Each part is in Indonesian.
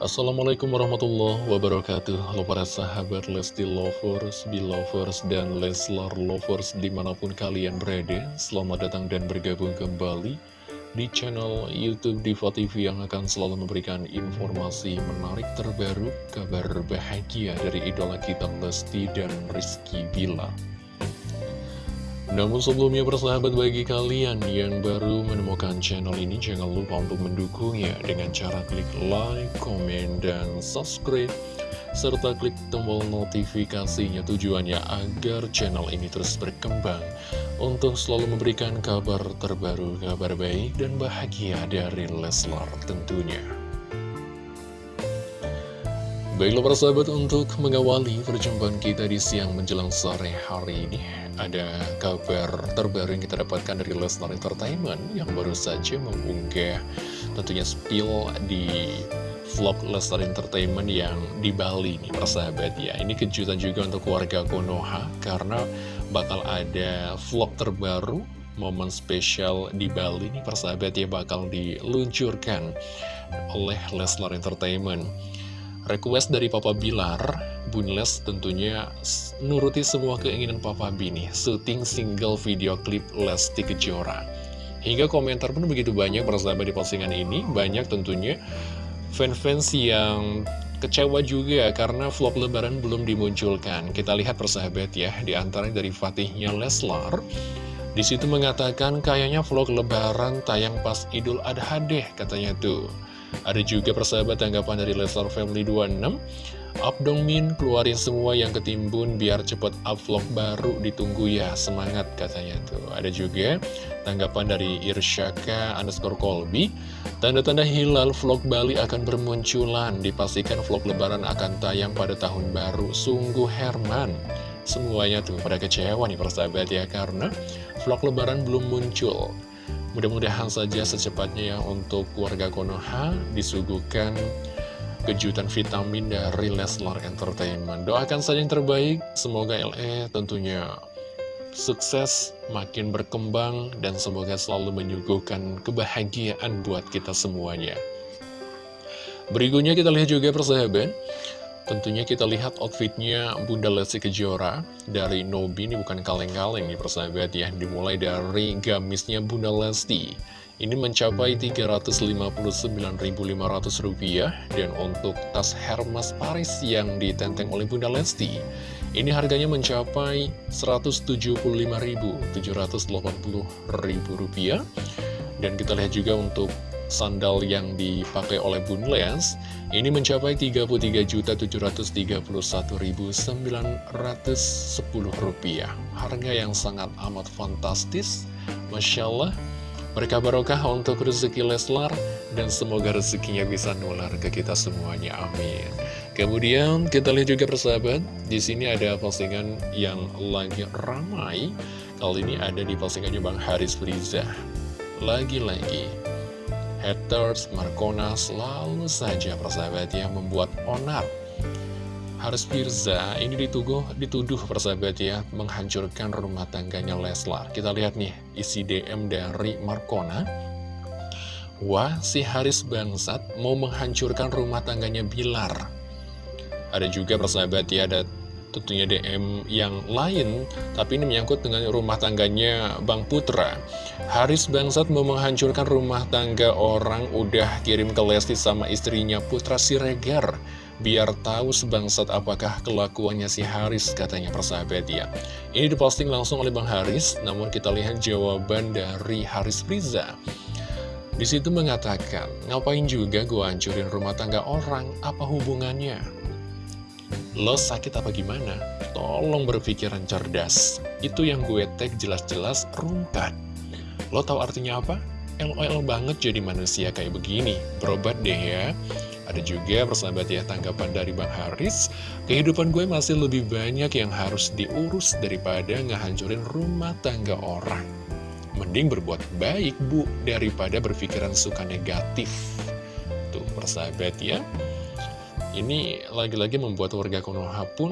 Assalamualaikum warahmatullahi wabarakatuh. Halo para sahabat Lesti Lovers, Belovers, dan Leslar Lovers di mana pun kalian berada. Selamat datang dan bergabung kembali di channel Youtube Diva TV yang akan selalu memberikan informasi menarik terbaru Kabar bahagia dari idola kita Lesti dan Rizky Bila namun sebelumnya persahabat bagi kalian yang baru menemukan channel ini jangan lupa untuk mendukungnya dengan cara klik like, komen, dan subscribe serta klik tombol notifikasinya tujuannya agar channel ini terus berkembang untuk selalu memberikan kabar terbaru, kabar baik dan bahagia dari Leslar tentunya. Baiklah para sahabat untuk mengawali perjumpaan kita di siang menjelang sore hari ini Ada kabar terbaru yang kita dapatkan dari Lesnar Entertainment Yang baru saja mengunggah tentunya spill di vlog Lesnar Entertainment yang di Bali nih persahabat ya. Ini kejutan juga untuk warga Konoha Karena bakal ada vlog terbaru momen spesial di Bali nih persahabat ya bakal diluncurkan oleh Leslar Entertainment Request dari Papa Bilar, Bunles tentunya nuruti semua keinginan Papa Bini, syuting single video klip Lesti Kejora. Hingga komentar pun begitu banyak persahabat di postingan ini, banyak tentunya fans-fans yang kecewa juga karena vlog lebaran belum dimunculkan. Kita lihat persahabat ya, di antara dari Fatihnya Leslar. Di situ mengatakan kayaknya vlog lebaran tayang pas Idul Adha deh katanya tuh. Ada juga persahabat tanggapan dari Leslar Family 26 Up dong Min, keluarin semua yang ketimbun biar cepet up vlog baru ditunggu ya, semangat katanya tuh. Ada juga tanggapan dari Irsyaka underscore Kolbi, tanda-tanda hilal vlog Bali akan bermunculan, dipastikan vlog lebaran akan tayang pada tahun baru, sungguh Herman. Semuanya tuh pada kecewa nih persahabat ya, karena vlog lebaran belum muncul. Mudah-mudahan saja secepatnya ya untuk warga Konoha disuguhkan kejutan vitamin dari Leslar Entertainment. Doakan saja yang terbaik, semoga LE tentunya sukses, makin berkembang, dan semoga selalu menyuguhkan kebahagiaan buat kita semuanya. Berikutnya kita lihat juga persahabat, Tentunya kita lihat outfitnya Bunda Lesti Kejora dari Nobi. Ini bukan kaleng-kaleng nih persahabat ya. Dimulai dari gamisnya Bunda Lesti. Ini mencapai Rp359.500 Dan untuk tas Hermes Paris yang ditenteng oleh Bunda Lesti Ini harganya mencapai Rp175.780.000 Dan kita lihat juga untuk sandal yang dipakai oleh Bun Lens ini mencapai Rp33.731.910 harga yang sangat amat fantastis Masya Allah mereka barokah untuk rezeki Leslar dan semoga rezekinya bisa nular ke kita semuanya. Amin. Kemudian kita lihat juga persahabat, di sini ada postingan yang lagi ramai. Kali ini ada di postingannya Bang Haris Friza. Lagi-lagi haters, Markona selalu saja persahabat ya membuat onar. Haris Firza ini dituduh, dituduh persahabat ya menghancurkan rumah tangganya Leslar. Kita lihat nih isi DM dari Markona. Wah, si Haris bangsat mau menghancurkan rumah tangganya Bilar. Ada juga persahabat ya, ada tentunya DM yang lain, tapi ini menyangkut dengan rumah tangganya Bang Putra. Haris Bangsat mau menghancurkan rumah tangga orang udah kirim ke Lesti sama istrinya Putra Siregar. Biar tahu sebangsat apakah kelakuannya si Haris, katanya persahabat ya. Ini diposting langsung oleh Bang Haris, namun kita lihat jawaban dari Haris Friza. Di situ mengatakan, ngapain juga gua hancurin rumah tangga orang, apa hubungannya? Lo sakit apa gimana? Tolong berpikiran cerdas. Itu yang gue tag jelas-jelas rumpat. Lo tahu artinya apa? LOL banget jadi manusia kayak begini. Berobat deh ya. Ada juga persahabat ya tanggapan dari Bang Haris Kehidupan gue masih lebih banyak yang harus diurus daripada ngehancurin rumah tangga orang Mending berbuat baik bu daripada berpikiran suka negatif Tuh persahabat ya ini lagi-lagi membuat warga Konoha pun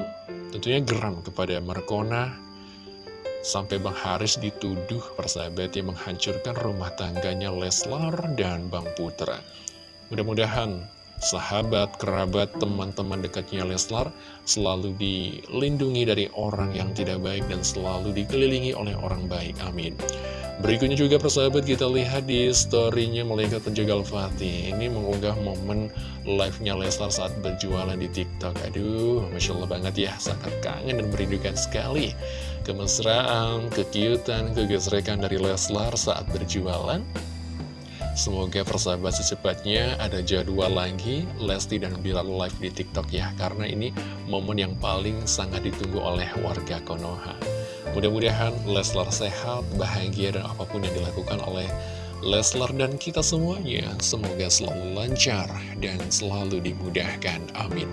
tentunya geram kepada Markona. Sampai Bang Haris dituduh persahabat yang menghancurkan rumah tangganya Leslar dan Bang Putra. Mudah-mudahan sahabat, kerabat, teman-teman dekatnya Leslar selalu dilindungi dari orang yang tidak baik dan selalu dikelilingi oleh orang baik. Amin. Berikutnya juga persahabat kita lihat di storynya Malaikat Penjaga Al-Fatih Ini mengunggah momen live-nya Leslar saat berjualan di TikTok Aduh, Masya Allah banget ya, sangat kangen dan merindukan sekali Kemesraan, kekiutan, kegesrekan dari Leslar saat berjualan Semoga persahabat secepatnya ada jadwal lagi Lesti dan Bilal live di TikTok ya Karena ini momen yang paling sangat ditunggu oleh warga Konoha Mudah-mudahan Leslar sehat, bahagia, dan apa pun yang dilakukan oleh Leslar dan kita semuanya semoga selalu lancar dan selalu dimudahkan. Amin.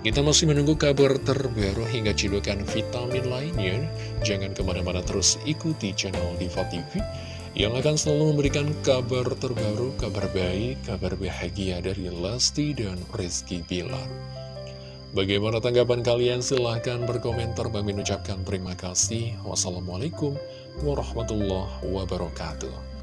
Kita masih menunggu kabar terbaru hingga cidukan vitamin lainnya. Jangan ke mana-mana terus ikuti channel Diva TV yang akan selalu memberikan kabar terbaru, kabar baik, kabar bahagia dari Lesti dan Rizky Bilar. Bagaimana tanggapan kalian? Silahkan berkomentar. Bagi ucapkan terima kasih. Wassalamualaikum warahmatullahi wabarakatuh.